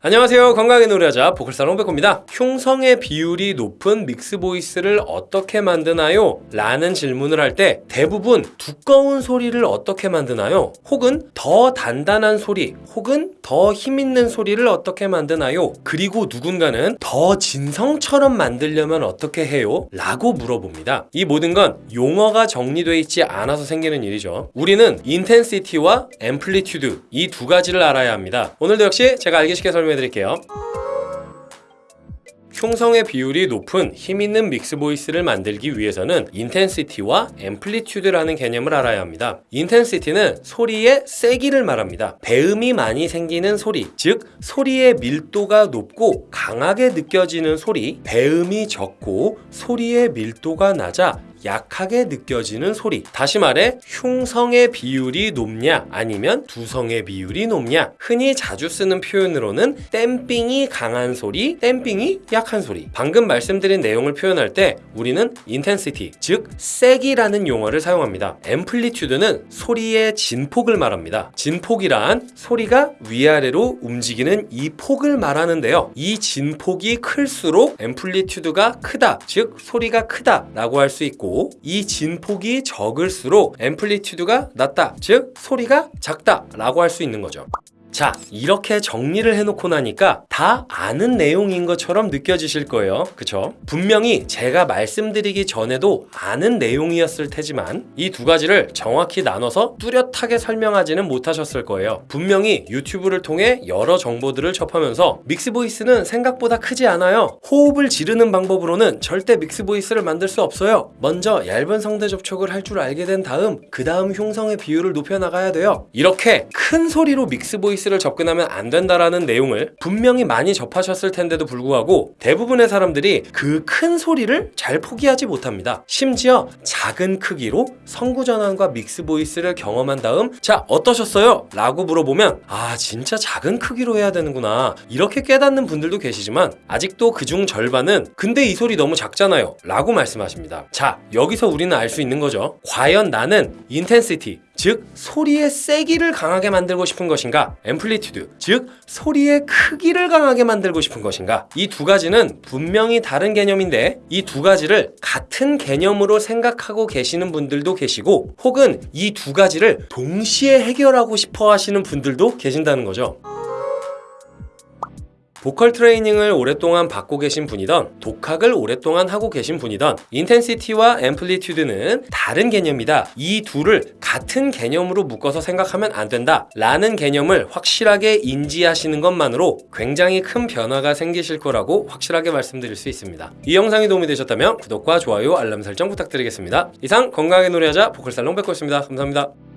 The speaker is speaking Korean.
안녕하세요 건강하게 노래하자 보컬살롱 백호입니다 흉성의 비율이 높은 mix voice를 어떻게 만드나요? 라는 질문을 할 때 대부분 두꺼운 소리를 어떻게 만드나요? 혹은 더 단단한 소리 혹은 더 힘있는 소리를 어떻게 만드나요? 그리고 누군가는 더 진성처럼 만들려면 어떻게 해요? 라고 물어봅니다 이 모든 건 용어가 정리되어 있지 않아서 생기는 일이죠 우리는 intensity와 amplitude 이 두 가지를 알아야 합니다 오늘도 역시 제가 알기 쉽게 설명해 드릴게요 흉성의 비율이 높은 힘있는 mix voice를 만들기 위해서는 intensity와 amplitude라는 개념을 알아야 합니다. intensity는 소리의 세기를 말합니다. 배음이 많이 생기는 소리, 즉 소리의 밀도가 높고 강하게 느껴지는 소리, 배음이 적고 소리의 밀도가 낮아 약하게 느껴지는 소리. 다시 말해 흉성의 비율이 높냐 아니면 두성의 비율이 높냐. 흔히 자주 쓰는 표현으로는 damping이 강한 소리 damping이 약한 소리. 방금 말씀드린 내용을 표현할 때 우리는 intensity 즉 세기라는 용어를 사용합니다. amplitude는 소리의 진폭을 말합니다. 진폭이란 소리가 위아래로 움직이는 이 폭을 말하는데요. 이 진폭이 클수록 amplitude가 크다 즉 소리가 크다 라고 할 수 있고 이 진폭이 적을수록 amplitude가 낮다. 즉 소리가 작다 라고 할 수 있는 거죠 자 이렇게 정리를 해놓고 나니까 다 아는 내용인 것처럼 느껴지실 거예요. 그쵸? 분명히 제가 말씀드리기 전에도 아는 내용이었을 테지만 이 두 가지를 정확히 나눠서 뚜렷하게 설명하지는 못하셨을 거예요. 분명히 유튜브를 통해 여러 정보들을 접하면서 mix voice는 생각보다 크지 않아요. 호흡을 지르는 방법으로는 절대 mix voice를 만들 수 없어요. 먼저 얇은 성대 접촉을 할 줄 알게 된 다음 그 다음 흉성의 비율을 높여나가야 돼요. 이렇게 큰 소리로 mix voice voice를 접근하면 안 된다라는 내용을 분명히 많이 접하셨을 텐데도 불구하고 대부분의 사람들이 그 큰 소리를 잘 포기하지 못합니다. 심지어 작은 크기로 성구 전환과 mix voice를 경험한 다음 자 어떠셨어요? 라고 물어보면 아 진짜 작은 크기로 해야 되는구나 이렇게 깨닫는 분들도 계시지만 아직도 그중 절반은 근데 이 소리 너무 작잖아요 라고 말씀하십니다. 자 여기서 우리는 알 수 있는 거죠. 과연 나는 intensity 즉 소리의 세기를 강하게 만들고 싶은 것인가? amplitude 즉 소리의 크기를 강하게 만들고 싶은 것인가? 이 두 가지는 분명히 다른 개념인데 이 두 가지를 같은 개념으로 생각하고 계시는 분들도 계시고 혹은 이 두 가지를 동시에 해결하고 싶어 하시는 분들도 계신다는 거죠 보컬 트레이닝을 오랫동안 받고 계신 분이던 독학을 오랫동안 하고 계신 분이던 인텐시티와 앰플리튜드는 다른 개념이다. 이 둘을 같은 개념으로 묶어서 생각하면 안 된다. 라는 개념을 확실하게 인지하시는 것만으로 굉장히 큰 변화가 생기실 거라고 확실하게 말씀드릴 수 있습니다. 이 영상이 도움이 되셨다면 구독과 좋아요 알람 설정 부탁드리겠습니다. 이상 건강하게 노래하자 보컬살롱 백호였습니다. 감사합니다